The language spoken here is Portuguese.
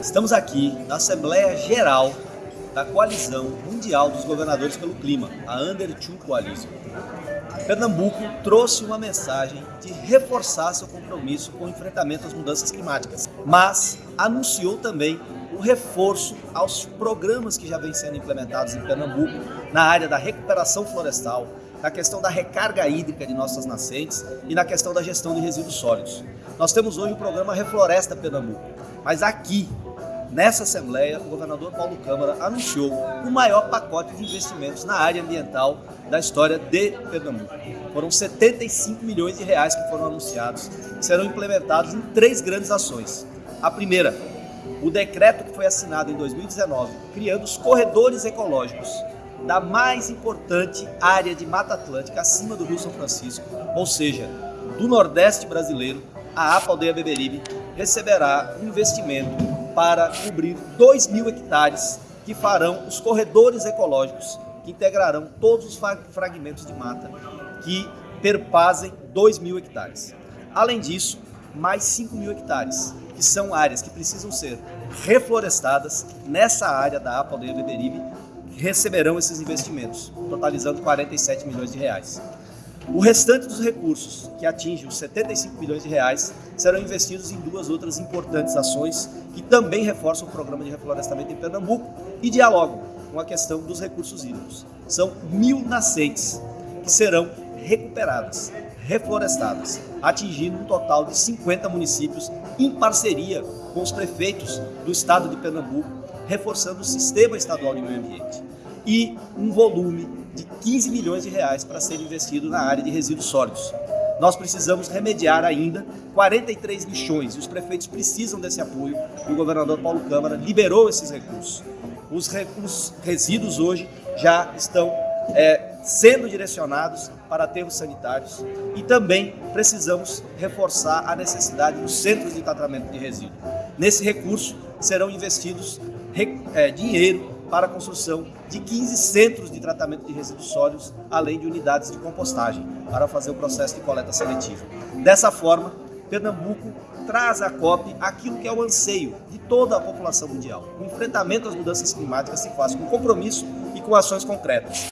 Estamos aqui na Assembleia Geral da Coalizão Mundial dos Governadores pelo Clima, a Under 2 Coalition. Pernambuco trouxe uma mensagem de reforçar seu compromisso com o enfrentamento às mudanças climáticas, mas anunciou também o reforço aos programas que já vêm sendo implementados em Pernambuco na área da recuperação florestal, na questão da recarga hídrica de nossas nascentes e na questão da gestão de resíduos sólidos. Nós temos hoje o programa Refloresta Pernambuco, mas aqui Nessa Assembleia, o governador Paulo Câmara anunciou o maior pacote de investimentos na área ambiental da história de Pernambuco. Foram 75 milhões de reais que foram anunciados, que serão implementados em três grandes ações. A primeira, o decreto que foi assinado em 2019, criando os corredores ecológicos da mais importante área de Mata Atlântica acima do Rio São Francisco, ou seja, do Nordeste brasileiro, a APA Aldeia Beberibe receberá um investimento para cobrir 2 mil hectares que farão os corredores ecológicos que integrarão todos os fragmentos de mata que perpasem 2 mil hectares. Além disso, mais 5 mil hectares, que são áreas que precisam ser reflorestadas nessa área da APA Aldeia Beberibe, receberão esses investimentos, totalizando 47 milhões de reais. O restante dos recursos, que atinge os 75 milhões de reais, serão investidos em duas outras importantes ações que também reforçam o programa de reflorestamento em Pernambuco e dialogam com a questão dos recursos hídricos. São mil nascentes que serão recuperadas, reflorestadas, atingindo um total de 50 municípios em parceria com os prefeitos do estado de Pernambuco, reforçando o sistema estadual de meio ambiente. E um volume de 15 milhões de reais para ser investido na área de resíduos sólidos. Nós precisamos remediar ainda 43 lixões e os prefeitos precisam desse apoio e o governador Paulo Câmara liberou esses recursos. Os, re os resíduos hoje já estão é, sendo direcionados para aterros sanitários e também precisamos reforçar a necessidade dos centros de tratamento de resíduos. Nesse recurso serão investidos é, dinheiro para a construção de 15 centros de tratamento de resíduos sólidos, além de unidades de compostagem, para fazer o processo de coleta seletiva. Dessa forma, Pernambuco traz à COP aquilo que é o anseio de toda a população mundial. O enfrentamento às mudanças climáticas se faz com compromisso e com ações concretas.